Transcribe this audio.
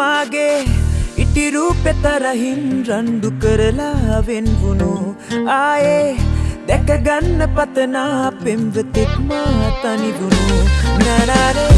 මාගේ ඉටිරූපෙතරහින් රණ්ඩු කරලා වෙන්වුණු. ආයේ දැකගන්න පතනා පෙම්වතෙක් මා තනිවුණු. නරරේනා නරරා